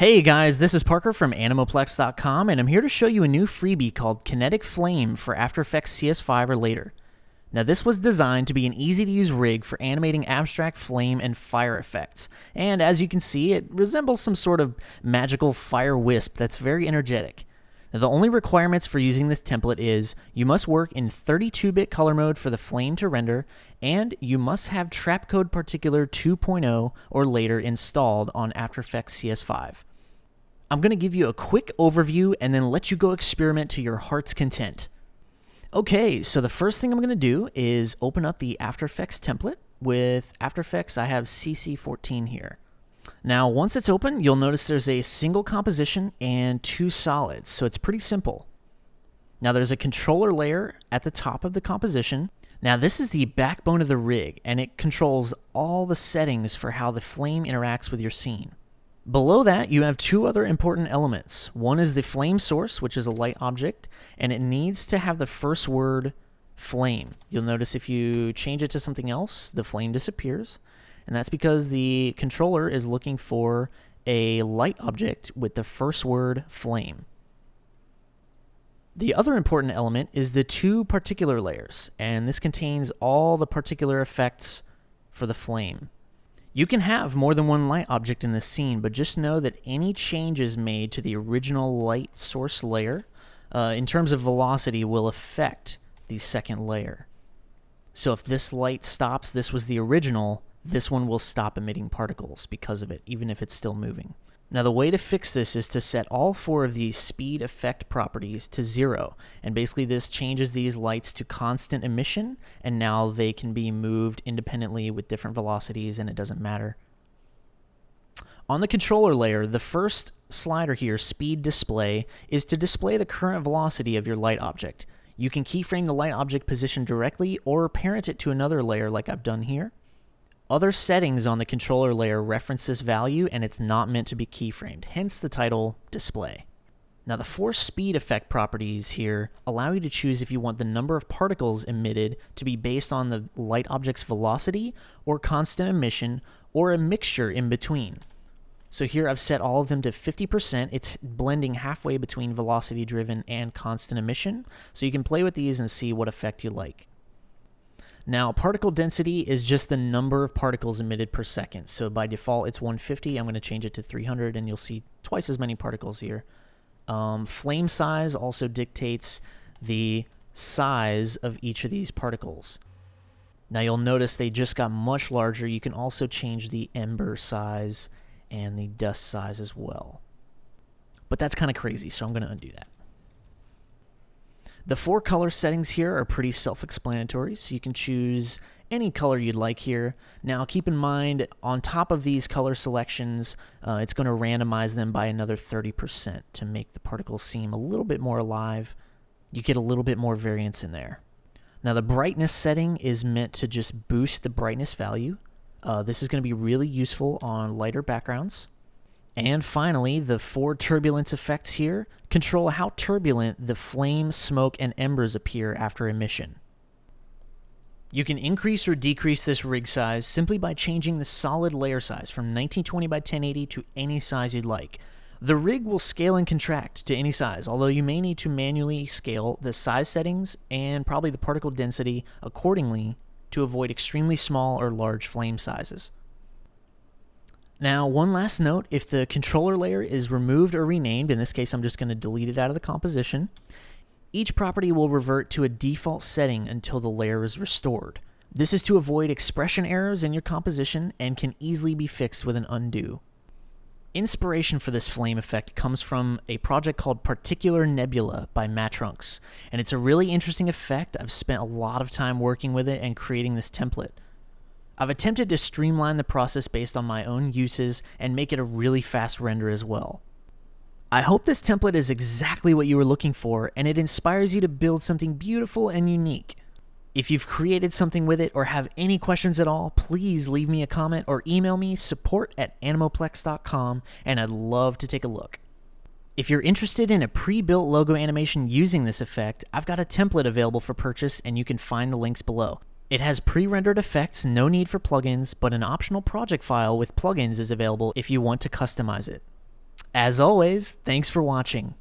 Hey guys, this is Parker from Animoplex.com, and I'm here to show you a new freebie called Kinetic Flame for After Effects CS5 or later. Now, this was designed to be an easy to use rig for animating abstract flame and fire effects, and as you can see, it resembles some sort of magical fire wisp that's very energetic. Now, the only requirements for using this template is you must work in 32-bit color mode for the flame to render, and you must have Trapcode Particular 2.0 or later installed on After Effects CS5. I'm going to give you a quick overview and then let you go experiment to your heart's content. Okay, so the first thing I'm going to do is open up the After Effects template. With After Effects, I have CC14 here. Now, once it's open, you'll notice there's a single composition and two solids, so it's pretty simple. Now, there's a controller layer at the top of the composition. Now, this is the backbone of the rig, and it controls all the settings for how the flame interacts with your scene. Below that, you have two other important elements. One is the flame source, which is a light object, and it needs to have the first word flame. You'll notice if you change it to something else, the flame disappears. And that's because the controller is looking for a light object with the first word flame. The other important element is the two particular layers, and this contains all the particular effects for the flame. You can have more than one light object in the scene, but just know that any changes made to the original light source layer uh, in terms of velocity will affect the second layer. So if this light stops, this was the original, this one will stop emitting particles because of it, even if it's still moving. Now the way to fix this is to set all four of these speed effect properties to zero. And basically this changes these lights to constant emission and now they can be moved independently with different velocities and it doesn't matter. On the controller layer, the first slider here, speed display, is to display the current velocity of your light object. You can keyframe the light object position directly or parent it to another layer like I've done here. Other settings on the controller layer reference this value and it's not meant to be keyframed, hence the title display. Now the force speed effect properties here allow you to choose if you want the number of particles emitted to be based on the light object's velocity or constant emission or a mixture in between. So here I've set all of them to 50%. It's blending halfway between velocity driven and constant emission. So you can play with these and see what effect you like. Now, particle density is just the number of particles emitted per second. So by default, it's 150. I'm going to change it to 300, and you'll see twice as many particles here. Um, flame size also dictates the size of each of these particles. Now you'll notice they just got much larger. You can also change the ember size and the dust size as well. But that's kind of crazy, so I'm going to undo that. The four color settings here are pretty self-explanatory, so you can choose any color you'd like here. Now keep in mind, on top of these color selections, uh, it's going to randomize them by another 30% to make the particles seem a little bit more alive. You get a little bit more variance in there. Now the brightness setting is meant to just boost the brightness value. Uh, this is going to be really useful on lighter backgrounds. And finally, the four turbulence effects here control how turbulent the flame, smoke, and embers appear after emission. You can increase or decrease this rig size simply by changing the solid layer size from 1920 by 1080 to any size you'd like. The rig will scale and contract to any size, although you may need to manually scale the size settings and probably the particle density accordingly to avoid extremely small or large flame sizes. Now, one last note, if the controller layer is removed or renamed, in this case I'm just going to delete it out of the composition, each property will revert to a default setting until the layer is restored. This is to avoid expression errors in your composition and can easily be fixed with an undo. Inspiration for this flame effect comes from a project called Particular Nebula by Mattrunks, and it's a really interesting effect. I've spent a lot of time working with it and creating this template. I've attempted to streamline the process based on my own uses and make it a really fast render as well. I hope this template is exactly what you were looking for and it inspires you to build something beautiful and unique. If you've created something with it or have any questions at all, please leave me a comment or email me support at animoplex.com and I'd love to take a look. If you're interested in a pre-built logo animation using this effect, I've got a template available for purchase and you can find the links below. It has pre-rendered effects, no need for plugins, but an optional project file with plugins is available if you want to customize it. As always, thanks for watching.